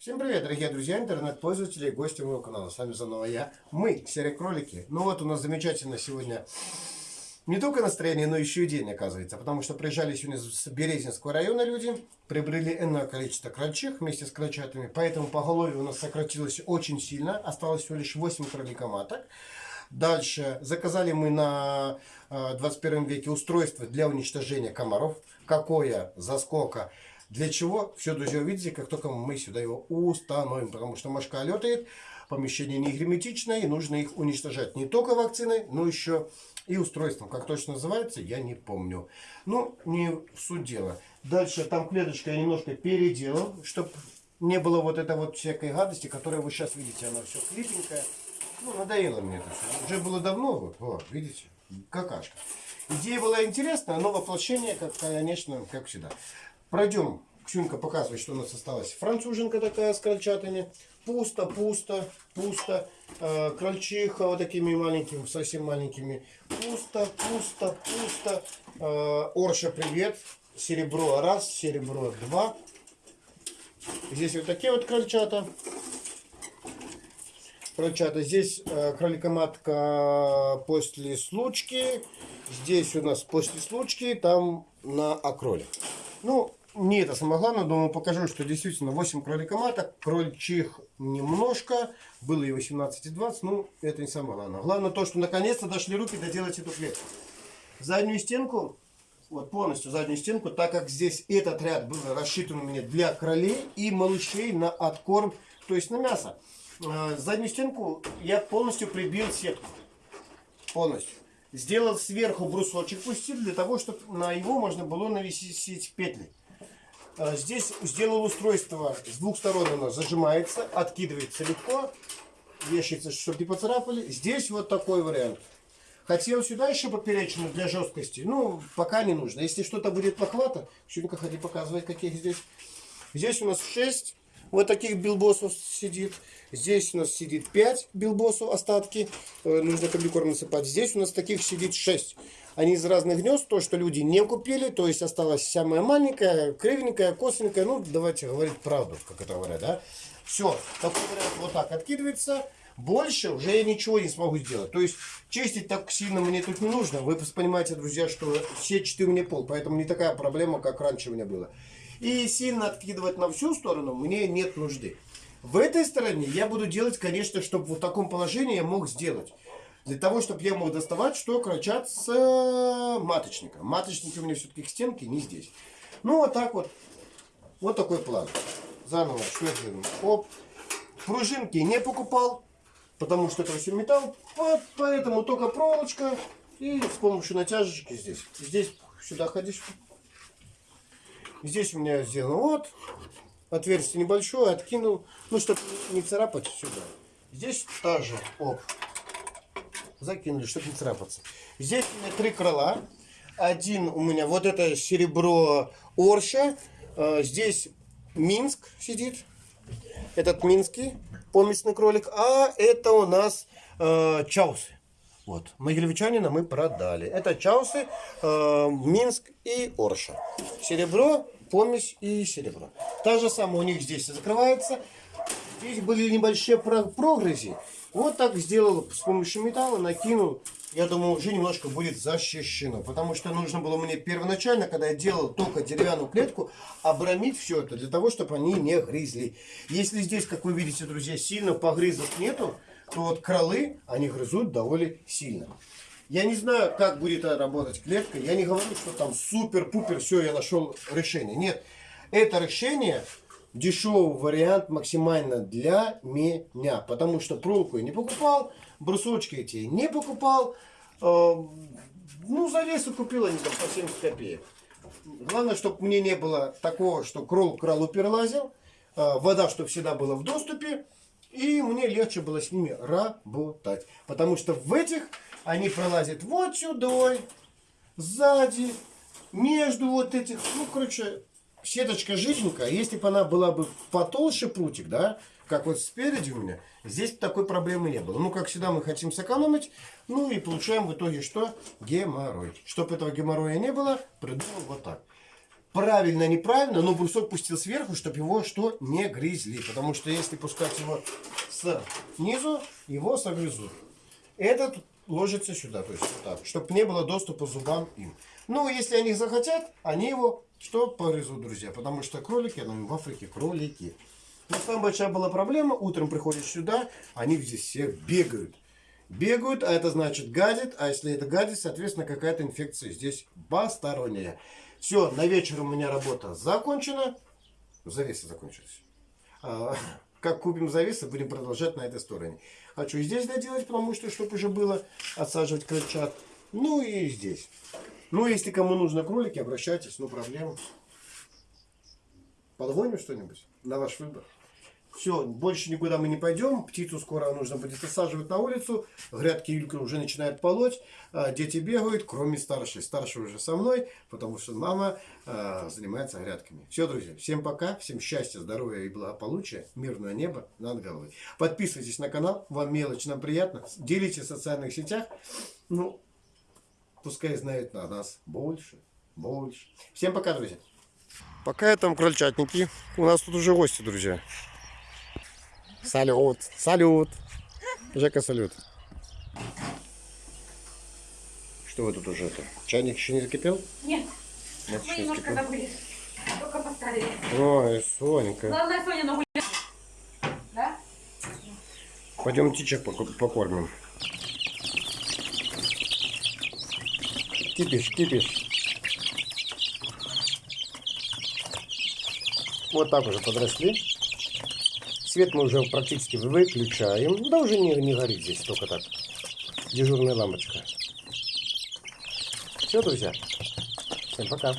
Всем привет, дорогие друзья, интернет-пользователи и гости моего канала. С вами заново я, мы, серые кролики. Ну вот у нас замечательно сегодня не только настроение, но еще и день, оказывается. Потому что приезжали сегодня с Березинского района люди, приобрели энное количество крольчих вместе с крольчатами. Поэтому поголовье у нас сократилось очень сильно. Осталось всего лишь 8 кроликоматок. Дальше заказали мы на 21 веке устройство для уничтожения комаров. Какое, за сколько. Для чего? Все, друзья, увидите, как только мы сюда его установим. Потому что мошка летает, помещение не герметичное, и нужно их уничтожать не только вакциной, но еще и устройством. Как точно называется, я не помню. Ну, не суть дела. Дальше там клеточка я немножко переделал, чтобы не было вот этой вот всякой гадости, которую вы сейчас видите. Она все хлипенькая. Ну, надоело мне это все. Уже было давно, вот, вот видите, какашка. Идея была интересная, но воплощение, как, конечно, как всегда. Пройдем. Ксюнька показывает, что у нас осталась француженка такая с крольчатами. Пусто, пусто, пусто. Э, крольчиха вот такими маленькими, совсем маленькими. Пусто, пусто, пусто. Э, Орша, привет. Серебро раз, серебро два. Здесь вот такие вот крольчата. Крольчата. Здесь э, кроликоматка после случки. Здесь у нас после случки, там на окроле. Ну, не это самое главное, думаю, покажу, что действительно 8 кроликоматок, крольчих немножко, было и 18, и 20, ну, это не самое главное. Главное то, что наконец-то дошли руки доделать эту клетку. Заднюю стенку, вот полностью заднюю стенку, так как здесь этот ряд был рассчитан у меня для кролей и малышей на откорм, то есть на мясо. Э, заднюю стенку я полностью прибил сетку. Полностью. Сделал сверху брусочек пустил для того, чтобы на его можно было навесить петли. А, здесь сделал устройство с двух сторон оно зажимается, откидывается легко, вешается, чтобы не поцарапали. Здесь вот такой вариант. Хотел сюда еще поперечину для жесткости. Ну, пока не нужно. Если что-то будет похвата, Щенка ходи показывать, каких здесь. Здесь у нас 6 вот таких билбосов сидит. Здесь у нас сидит 5 билбосов, остатки. Э, нужно комбикорм насыпать. Здесь у нас таких сидит 6. Они из разных гнезд, то, что люди не купили, то есть осталась самая маленькая, кривенькая, косенькая. Ну, давайте говорить правду, как это говорят, да. Все, такой вариант вот так откидывается. Больше уже я ничего не смогу сделать. То есть чистить так сильно мне тут не нужно. Вы понимаете, друзья, что сетчатый у меня пол, поэтому не такая проблема, как раньше у меня было. И сильно откидывать на всю сторону мне нет нужды. В этой стороне я буду делать, конечно, чтобы в таком положении я мог сделать. Для того, чтобы я мог доставать, что крольчат с э, маточника. Маточники у меня все-таки к стенке, не здесь. Ну, вот так вот. Вот такой план. Заново, делаю? Оп. Пружинки не покупал, потому что это все металл. Вот поэтому только проволочка и с помощью натяжечки здесь. Здесь сюда ходишь. Здесь у меня сделано вот. Отверстие небольшое, откинул. Ну, чтобы не царапать сюда. Здесь тоже. Оп закинули, чтобы не царапаться. Здесь у меня три крыла. Один у меня, вот это серебро Орша. Э, здесь Минск сидит. Этот Минский поместный кролик. А это у нас э, Чаусы. Вот. Могилевичанина мы продали. Это Чаусы, э, Минск и Орша. Серебро, помесь и серебро. Та же самая у них здесь закрывается. Здесь были небольшие прогрызи. Вот так сделал с помощью металла, накинул. Я думаю, уже немножко будет защищено. Потому что нужно было мне первоначально, когда я делал только деревянную клетку, обрамить все это, для того, чтобы они не грызли. Если здесь, как вы видите, друзья, сильно погрызов нету, то вот кролы, они грызут довольно сильно. Я не знаю, как будет работать клетка. Я не говорю, что там супер-пупер, все, я нашел решение. Нет, это решение дешевый вариант максимально для меня. Потому что проволоку я не покупал, брусочки эти не покупал. Э, ну, завесы купил они там по 70 копеек. Главное, чтобы мне не было такого, что крол кролу перелазил. Э, вода, чтобы всегда была в доступе. И мне легче было с ними работать. Потому что в этих они пролазят вот сюда, сзади, между вот этих, ну, короче, сеточка жиденькая, если бы она была бы потолще прутик, да, как вот спереди у меня, здесь такой проблемы не было. Ну, как всегда, мы хотим сэкономить, ну и получаем в итоге что? Геморрой. Чтобы этого геморроя не было, придумал вот так. Правильно, неправильно, но брусок пустил сверху, чтобы его что не грызли. Потому что если пускать его снизу, его согрызут. Этот ложится сюда, то есть вот так, чтобы не было доступа зубам им. Ну, если они захотят, они его что погрызут, друзья. Потому что кролики, ну, в Африке кролики. Но самая большая была проблема, утром приходишь сюда, они здесь все бегают. Бегают, а это значит гадит, а если это гадит, соответственно, какая-то инфекция здесь посторонняя. Все, на вечер у меня работа закончена. Завеса закончилась. А, как купим завесы, будем продолжать на этой стороне. Хочу здесь доделать, потому что, чтобы уже было отсаживать крыльчат. Ну и здесь. Ну, если кому нужно кролики, обращайтесь, ну проблем. Подгоним что-нибудь на ваш выбор. Все, больше никуда мы не пойдем. Птицу скоро нужно будет высаживать на улицу. Грядки Юлька уже начинает полоть. А, Дети бегают, кроме старшей. Старшая уже со мной, потому что мама а, занимается грядками. Все, друзья, всем пока. Всем счастья, здоровья и благополучия. Мирное небо над головой. Подписывайтесь на канал. Вам мелочь, нам приятно. Делитесь в социальных сетях. Ну, пускай знают на нас больше, больше. Всем пока, друзья. Пока я там крольчатники, у нас тут уже гости, друзья. Салют, салют. Жека, салют. Что вы тут уже это? Чайник еще не закипел? Нет, Нет, мы немножко закипел. забыли. Только поставили. Ой, Сонька. Главное, Соня ногу Да? Пойдем птичек поко- покормим. Кипиш, кипиш. Вот так уже подросли. Свет мы уже практически выключаем. Да уже не, не горит здесь, только так. Дежурная лампочка. Все, друзья. Всем пока.